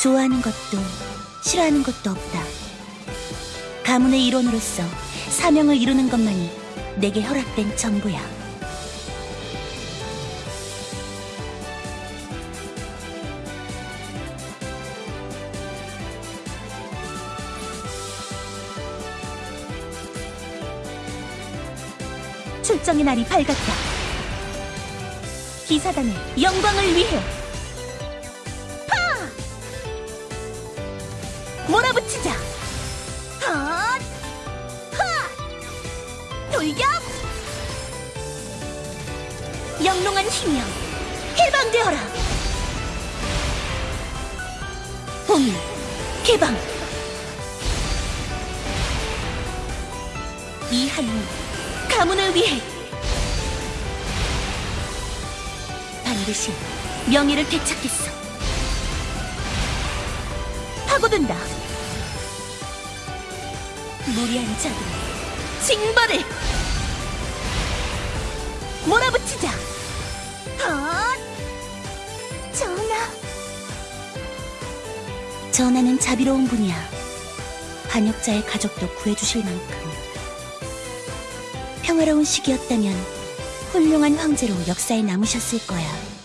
좋아하는 것도 싫어하는 것도 없다. 가문의 일원으로서 사명을 이루는 것만이 내게 허락된 전부야. 출정의 날이 밝았다. 기사단의 영광을 위해 몰아붙이자. 헛! 하! 돌격! 영롱한 힘이여 해방되어라. 봉인 개방. 이 한이 가문을 위해 반드시 명예를 되찾겠어. 파고든다. 무리한 자들의 징벌을 몰아붙이자. 헛! 전하. 전하는 자비로운 분이야. 반역자의 가족도 구해주실 만큼. 평화로운 시기였다면 훌륭한 황제로 역사에 남으셨을 거야.